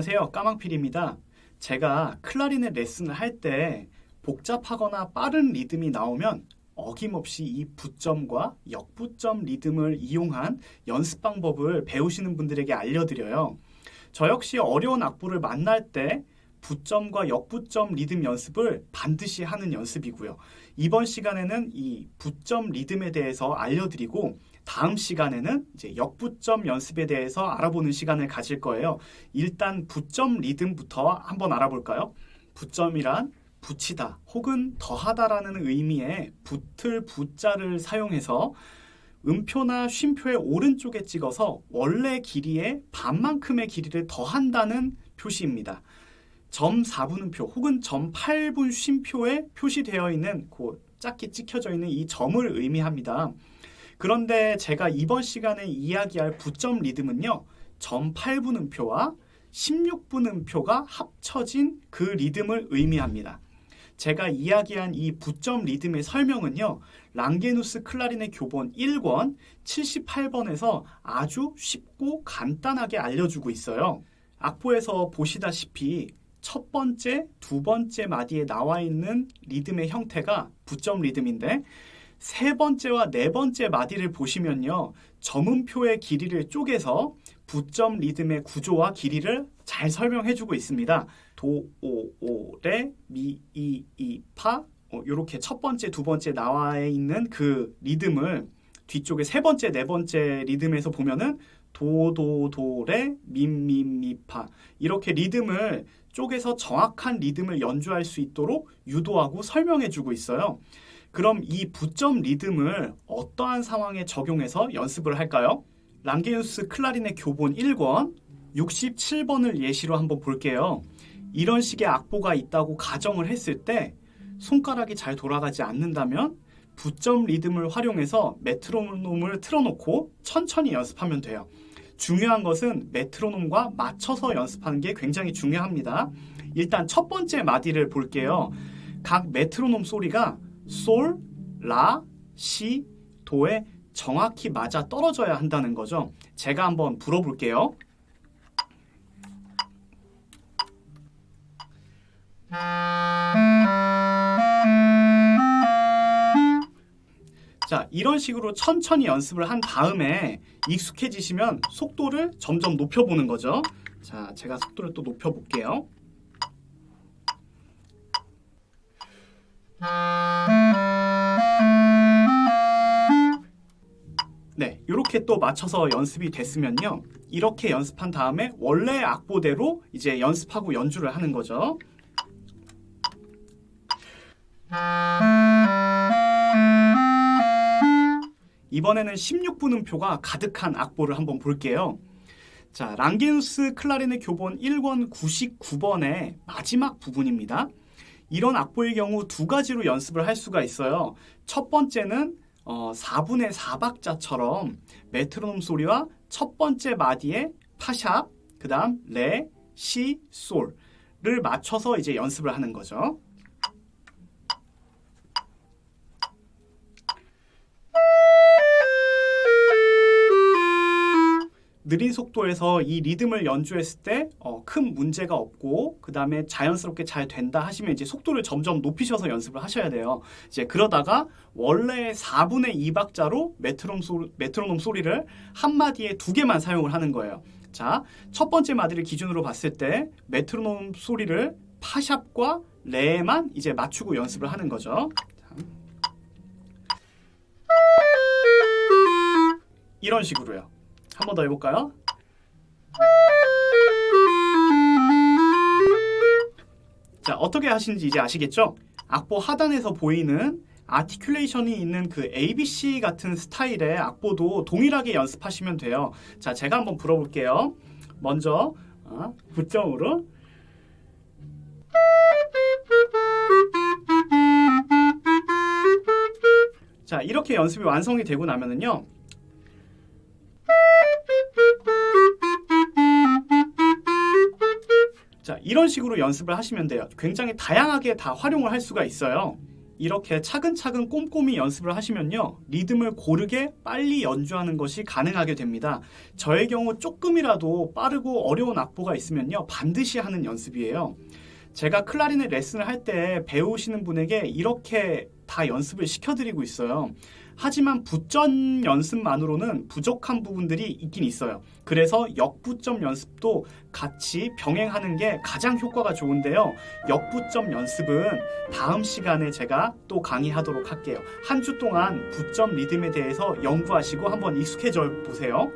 안녕하세요. 까망필입니다. 제가 클라리넷 레슨을 할 때 복잡하거나 빠른 리듬이 나오면 어김없이 이 부점과 역부점 리듬을 이용한 연습 방법을 배우시는 분들에게 알려드려요. 저 역시 어려운 악보를 만날 때 부점과 역부점 리듬 연습을 반드시 하는 연습이고요. 이번 시간에는 이 부점 리듬에 대해서 알려드리고 다음 시간에는 이제 역부점 연습에 대해서 알아보는 시간을 가질 거예요. 일단 부점 리듬부터 한번 알아볼까요? 부점이란 붙이다 혹은 더하다라는 의미의 붙을 부자를 사용해서 음표나 쉼표의 오른쪽에 찍어서 원래 길이의 반만큼의 길이를 더한다는 표시입니다. 점 4분음표 혹은 점 8분 쉼표에 표시되어 있는 그 작게 찍혀져 있는 이 점을 의미합니다. 그런데 제가 이번 시간에 이야기할 부점 리듬은요. 점 8분음표와 16분음표가 합쳐진 그 리듬을 의미합니다. 제가 이야기한 이 부점 리듬의 설명은요. 랑게누스 클라리넷 교본 1권 78번에서 아주 쉽고 간단하게 알려주고 있어요. 악보에서 보시다시피 첫 번째, 두 번째 마디에 나와 있는 리듬의 형태가 부점 리듬인데 세 번째와 네 번째 마디를 보시면요. 점음표의 길이를 쪼개서 부점 리듬의 구조와 길이를 잘 설명해 주고 있습니다. 도, 오, 오, 레, 미, 이, 이, 파 이렇게 어, 첫 번째, 두 번째 나와 있는 그 리듬을 뒤쪽에 세 번째, 네 번째 리듬에서 보면은 도, 도, 도, 레, 미, 미, 미, 파 이렇게 리듬을 쪼개서 정확한 리듬을 연주할 수 있도록 유도하고 설명해 주고 있어요. 그럼 이 부점 리듬을 어떠한 상황에 적용해서 연습을 할까요? 랑게우스 클라리넷 교본 1권 67번을 예시로 한번 볼게요. 이런 식의 악보가 있다고 가정을 했을 때 손가락이 잘 돌아가지 않는다면 부점 리듬을 활용해서 메트로놈을 틀어놓고 천천히 연습하면 돼요. 중요한 것은 메트로놈과 맞춰서 연습하는 게 굉장히 중요합니다. 일단 첫 번째 마디를 볼게요. 각 메트로놈 소리가 솔, 라, 시, 도에 정확히 맞아 떨어져야 한다는 거죠. 제가 한번 불어볼게요. 자, 이런 식으로 천천히 연습을 한 다음에 익숙해지시면 속도를 점점 높여보는 거죠. 자, 제가 속도를 또 높여볼게요. 네, 이렇게 또 맞춰서 연습이 됐으면요. 이렇게 연습한 다음에 원래 악보대로 이제 연습하고 연주를 하는 거죠. 이번에는 16분음표가 가득한 악보를 한번 볼게요. 자, 랑게누스 클라리넷 교본 1권 99번의 마지막 부분입니다. 이런 악보의 경우 두 가지로 연습을 할 수가 있어요. 첫 번째는 어, 4분의 4박자처럼 메트로놈 소리와 첫 번째 마디에 파샵, 그 다음 레, 시, 솔을 맞춰서 이제 연습을 하는 거죠. 느린 속도에서 이 리듬을 연주했을 때큰 어, 문제가 없고 그 다음에 자연스럽게 잘 된다 하시면 이제 속도를 점점 높이셔서 연습을 하셔야 돼요. 이제 그러다가 원래 4분의 2박자로 메트로놈, 소리, 메트로놈 소리를 한 마디에 두 개만 사용을 하는 거예요. 자, 첫 번째 마디를 기준으로 봤을 때 메트로놈 소리를 파샵과 레만 이제 맞추고 연습을 하는 거죠. 이런 식으로요. 한 번 더 해볼까요? 자, 어떻게 하시는지 이제 아시겠죠? 악보 하단에서 보이는 아티큘레이션이 있는 그 ABC 같은 스타일의 악보도 동일하게 연습하시면 돼요. 자, 제가 한번 불어볼게요. 먼저 어, 부점으로 자, 이렇게 연습이 완성이 되고 나면은요. 자, 이런 식으로 연습을 하시면 돼요. 굉장히 다양하게 다 활용을 할 수가 있어요. 이렇게 차근차근 꼼꼼히 연습을 하시면요. 리듬을 고르게 빨리 연주하는 것이 가능하게 됩니다. 저의 경우 조금이라도 빠르고 어려운 악보가 있으면요. 반드시 하는 연습이에요. 제가 클라리넷 레슨을 할 때 배우시는 분에게 이렇게 다 연습을 시켜드리고 있어요. 하지만 부점 연습만으로는 부족한 부분들이 있긴 있어요. 그래서 역부점 연습도 같이 병행하는 게 가장 효과가 좋은데요. 역부점 연습은 다음 시간에 제가 또 강의하도록 할게요. 한 주 동안 부점 리듬에 대해서 연구하시고 한번 익숙해져 보세요.